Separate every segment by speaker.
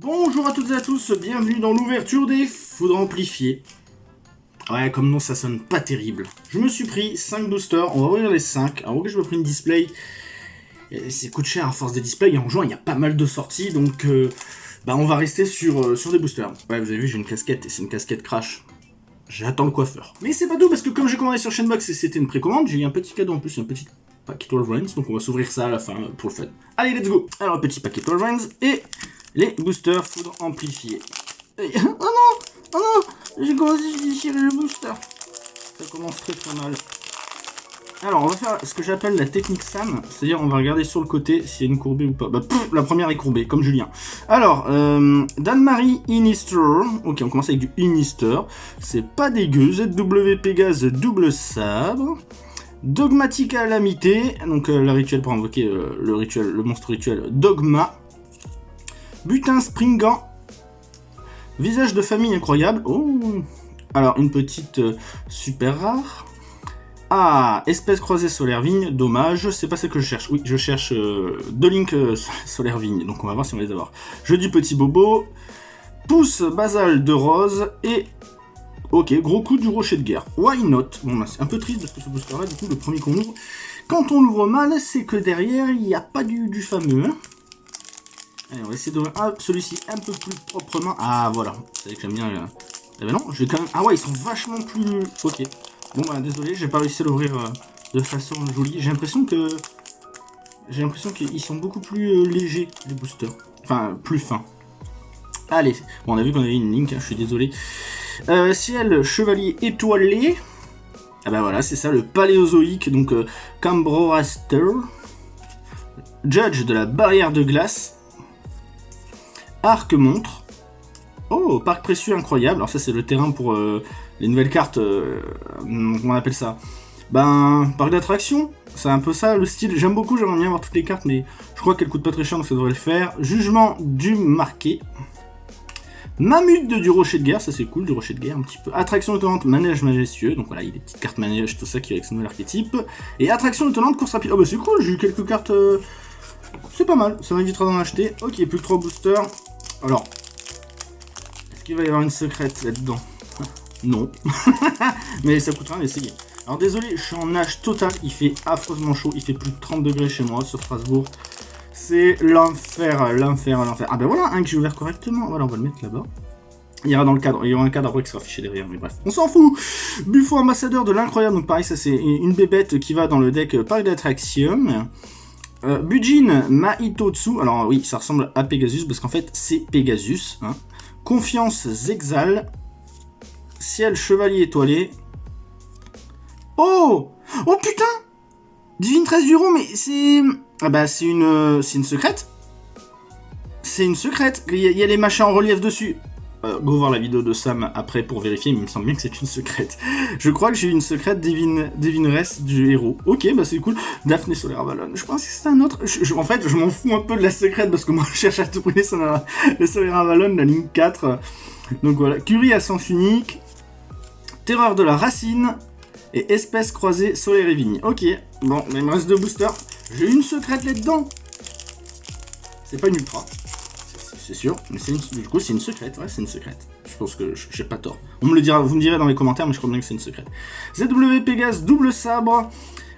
Speaker 1: Bonjour à toutes et à tous, bienvenue dans l'ouverture des foudres amplifiées. Ouais, comme nom, ça sonne pas terrible. Je me suis pris 5 boosters, on va ouvrir les 5. Alors, ok, je me pris une display. C'est coûte cher à force des displays, et en juin, il y a pas mal de sorties, donc... Euh, bah, on va rester sur, euh, sur des boosters. Ouais, vous avez vu, j'ai une casquette, et c'est une casquette crash. J'attends le coiffeur. Mais c'est pas tout, parce que comme j'ai commandé sur Chainbox et c'était une précommande, j'ai eu un petit cadeau en plus, un petit paquet 12 Rings, donc on va s'ouvrir ça à la fin pour le fun. Allez, let's go Alors, petit paquet 12 Rings, et les boosters foudre amplifiés. oh non Oh non J'ai commencé à déchirer le booster. Ça commence très très mal. Alors, on va faire ce que j'appelle la technique Sam, c'est-à-dire on va regarder sur le côté s'il y a une courbée ou pas. Bah, la première est courbée, comme Julien. Alors, euh, Dan-Marie Inister. Ok, on commence avec du Inister. C'est pas dégueu. ZW Pégase double sabre. Dogmatique Alamité, donc euh, le rituel pour invoquer euh, le rituel, le monstre rituel Dogma. Butin Springant. Visage de famille incroyable. Oh Alors, une petite euh, super rare. Ah, espèce croisée solaire vigne, dommage, c'est pas ce que je cherche. Oui, je cherche euh, deux links euh, solaire vigne, donc on va voir si on va les avoir. Je dis petit bobo, pouce basal de rose, et... Ok, gros coup du rocher de guerre. Why not? Bon, bah, c'est un peu triste parce que ce booster-là, du coup, le premier qu'on ouvre, quand on l'ouvre mal, c'est que derrière, il n'y a pas du, du fameux. Hein. Allez, on va essayer d'ouvrir celui-ci un peu plus proprement. Ah, voilà. Vous savez que j'aime bien... Euh... Eh ben non, je vais quand même... Ah ouais, ils sont vachement plus... Ok. Bon bah désolé, j'ai pas réussi à l'ouvrir euh, de façon jolie. J'ai l'impression que... J'ai l'impression qu'ils sont beaucoup plus euh, légers, les boosters. Enfin, plus fins. Allez, bon on a vu qu'on avait une link, hein, je suis désolé. Euh, ciel, chevalier étoilé. Ah bah voilà, c'est ça, le paléozoïque, donc Cambroraster. Judge de la barrière de glace. Arc montre. Oh, parc précieux incroyable. Alors ça c'est le terrain pour euh, les nouvelles cartes, euh, comment on appelle ça? Ben, parc d'attraction. C'est un peu ça le style. J'aime beaucoup, j'aimerais bien avoir toutes les cartes, mais je crois qu'elles coûtent pas très cher, donc ça devrait le faire. Jugement du marqué. Mamute du rocher de guerre, ça c'est cool, du rocher de guerre un petit peu. Attraction étonnante, manège majestueux, donc voilà, il y a des petites cartes manège, tout ça qui est avec ce nouvel archétype. Et attraction étonnante, course rapide. Oh bah c'est cool, j'ai eu quelques cartes... Euh, c'est pas mal, ça m'invitera d'en acheter. Ok, plus que 3 boosters. Alors, est-ce qu'il va y avoir une secrète là-dedans? Non. Mais ça coûte rien d'essayer. Alors désolé, je suis en nage total, il fait affreusement chaud, il fait plus de 30 degrés chez moi sur Strasbourg. C'est l'enfer, l'enfer, l'enfer. Ah ben voilà, un que j'ai ouvert correctement. Voilà, on va le mettre là-bas. Il y aura dans le cadre, il y aura un cadre après qui sera affiché derrière, mais bref, on s'en fout Buffo ambassadeur de l'incroyable, donc pareil, ça c'est une bébête qui va dans le deck Parc d'attraction. Euh, Bujin Maitotsu, alors oui, ça ressemble à Pegasus, parce qu'en fait, c'est Pegasus. Hein. Confiance Zexal. Ciel Chevalier Étoilé. Oh Oh putain Divine 13 du mais c'est... Ah bah, c'est une... c'est une secrète C'est une secrète Il y, a les machins en relief dessus. Euh, go voir la vidéo de Sam après pour vérifier, mais il me semble bien que c'est une secrète. Je crois que j'ai une secrète divine, divineresse du héros. Ok, bah c'est cool. Daphné Solaire Avalon. Je pense que c'est un autre. en fait, je m'en fous un peu de la secrète parce que moi je cherche à tout prix le Solaire Avalon, la ligne 4. Donc voilà. Curie à sens unique. Terreur de la racine. Et espèce croisée solaire et. Ok. Bon, il me reste deux boosters. J'ai une secrète là-dedans. C'est pas une ultra c'est sûr. Mais du coup, c'est une secrète, ouais, c'est une secrète. Je pense que j'ai pas tort. On me le dira, vous me direz dans les commentaires, mais je crois bien que c'est une secrète. ZW Pégase, double sabre.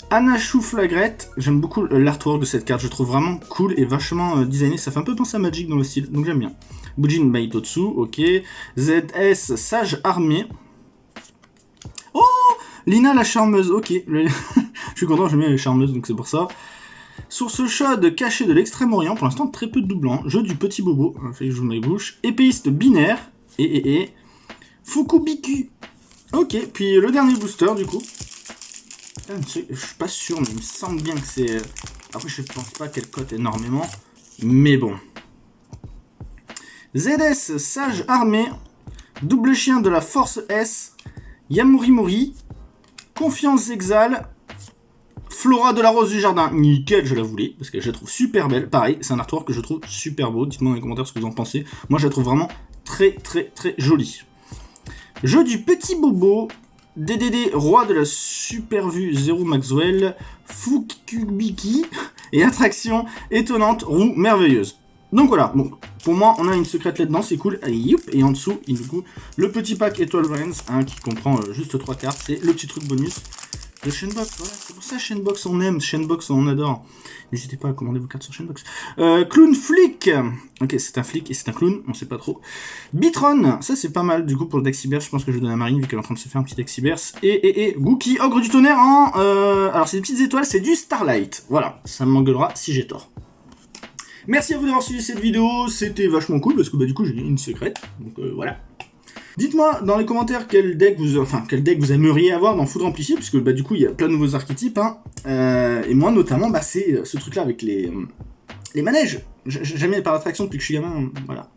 Speaker 1: Anna Chouflagrette, j'aime beaucoup l'artwork de cette carte, je trouve vraiment cool et vachement euh, designé, ça fait un peu penser à Magic dans le style, donc j'aime bien. Bujin Baitotsu, ok. ZS Sage Armée. Oh Lina la charmeuse, ok. je suis content, j'aime bien les charmeuses, donc c'est pour ça. Source chaude cachée de l'extrême-orient, pour l'instant très peu de doublants. Jeu du petit bobo, fait que je mes bouches. Épéiste binaire, et et et. Fukubiku. Ok, puis le dernier booster du coup. Je suis pas sûr, mais il me semble bien que c'est... Après, je pense pas qu'elle cote énormément, mais bon. ZS Sage Armée, double chien de la Force S, Yamurimori, Confiance Exal, Flora de la Rose du Jardin, nickel, je la voulais, parce que je la trouve super belle. Pareil, c'est un artwork que je trouve super beau. Dites-moi dans les commentaires ce que vous en pensez. Moi, je la trouve vraiment très, très, très jolie. Jeu du petit bobo, DDD, roi de la super vue, Zero Maxwell, Fukubiki, et attraction étonnante, roue merveilleuse. Donc voilà, bon, pour moi, on a une secrète là-dedans, c'est cool. Et en dessous, il nous le petit pack Étoile hein, qui comprend euh, juste trois cartes, c'est le petit truc bonus c'est pour ça Shenbox on aime, Shenbox on adore. N'hésitez pas à commander vos cartes sur Shenbox. Euh, clown Flick Ok, c'est un flic et c'est un clown, on sait pas trop. Bitron, ça c'est pas mal du coup pour le deck je pense que je vais donner à Marine vu qu'elle est en train de se faire un petit deck. Et, et, et, Gookie, Ogre du tonnerre en... Euh, alors c'est des petites étoiles, c'est du Starlight. Voilà, ça m'engueulera si j'ai tort. Merci à vous d'avoir suivi cette vidéo, c'était vachement cool parce que bah, du coup j'ai une secrète, donc euh, voilà. Dites-moi dans les commentaires quel deck vous, enfin quel deck vous aimeriez avoir dans Foudre Amplifié, puisque bah, du coup il y a plein de nouveaux archétypes, hein. euh, et moi notamment bah, c'est euh, ce truc là avec les, les manèges. Jamais par attraction depuis que je suis gamin, voilà.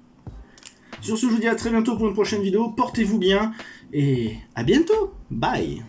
Speaker 1: Sur ce je vous dis à très bientôt pour une prochaine vidéo, portez-vous bien, et à bientôt, bye